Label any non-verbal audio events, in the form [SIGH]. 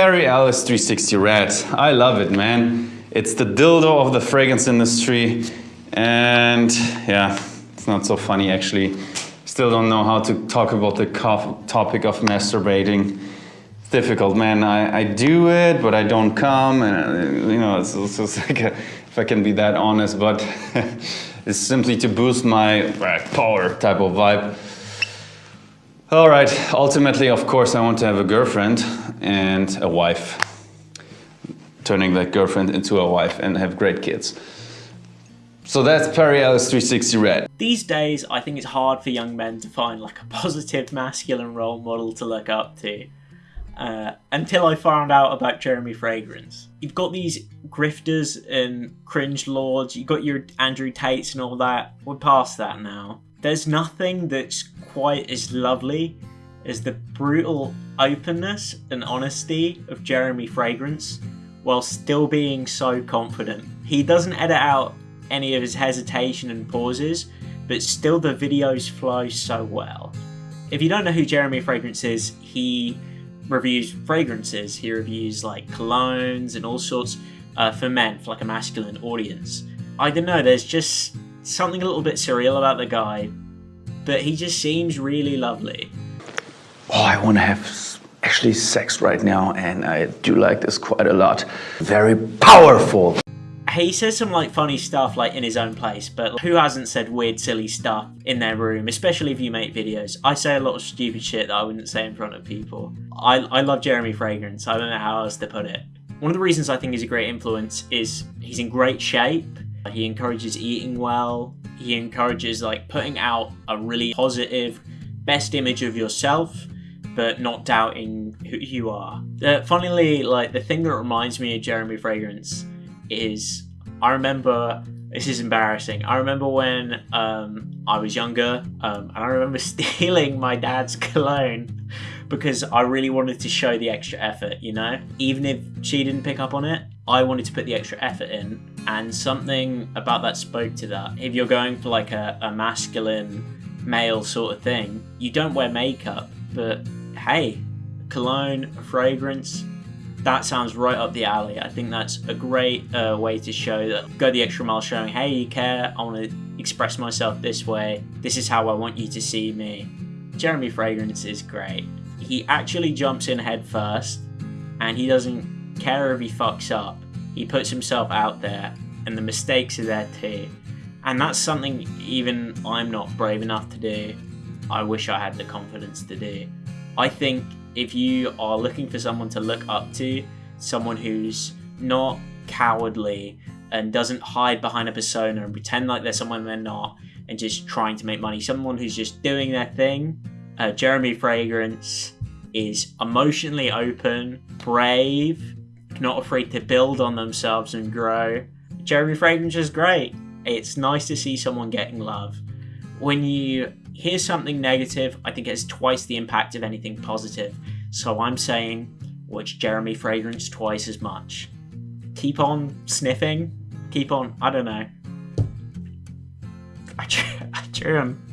Perry Ellis 360 Red. I love it, man. It's the dildo of the fragrance industry. And yeah, it's not so funny actually. Still don't know how to talk about the topic of masturbating. It's difficult, man. I, I do it, but I don't come. And, you know, it's, it's just [LAUGHS] like, a, if I can be that honest, but [LAUGHS] it's simply to boost my uh, power type of vibe. All right, ultimately, of course, I want to have a girlfriend and a wife. Turning that girlfriend into a wife and have great kids. So that's Perry Ellis 360 Red. These days, I think it's hard for young men to find like a positive masculine role model to look up to. Uh, until I found out about Jeremy Fragrance. You've got these grifters and cringe lords, you've got your Andrew Tates and all that. We're past that now. There's nothing that's quite as lovely as the brutal openness and honesty of Jeremy Fragrance while still being so confident. He doesn't edit out any of his hesitation and pauses, but still the videos flow so well. If you don't know who Jeremy Fragrance is, he reviews fragrances. He reviews like colognes and all sorts uh, for men, for like a masculine audience. I don't know, there's just something a little bit surreal about the guy, but he just seems really lovely. Oh, I want to have actually sex right now, and I do like this quite a lot. Very powerful. He says some like funny stuff like in his own place, but who hasn't said weird silly stuff in their room, especially if you make videos. I say a lot of stupid shit that I wouldn't say in front of people. I, I love Jeremy Fragrance, I don't know how else to put it. One of the reasons I think he's a great influence is he's in great shape, he encourages eating well, he encourages like putting out a really positive, best image of yourself, but not doubting who you are. Uh, funnily, like the thing that reminds me of Jeremy Fragrance is I remember this is embarrassing. I remember when um, I was younger, um, and I remember [LAUGHS] stealing my dad's cologne because I really wanted to show the extra effort, you know? Even if she didn't pick up on it, I wanted to put the extra effort in, and something about that spoke to that. If you're going for like a, a masculine male sort of thing, you don't wear makeup, but hey, cologne, fragrance, that sounds right up the alley. I think that's a great uh, way to show that go the extra mile showing, hey, you care, I want to express myself this way, this is how I want you to see me. Jeremy Fragrance is great. He actually jumps in head first and he doesn't care if he fucks up. He puts himself out there and the mistakes are there too. And that's something even I'm not brave enough to do. I wish I had the confidence to do. I think if you are looking for someone to look up to, someone who's not cowardly and doesn't hide behind a persona and pretend like they're someone they're not and just trying to make money, someone who's just doing their thing, uh, Jeremy Fragrance is emotionally open, brave, not afraid to build on themselves and grow. Jeremy Fragrance is great. It's nice to see someone getting love. When you hear something negative, I think it has twice the impact of anything positive. So I'm saying watch Jeremy Fragrance twice as much. Keep on sniffing. Keep on, I don't know. I [LAUGHS] I cheer him.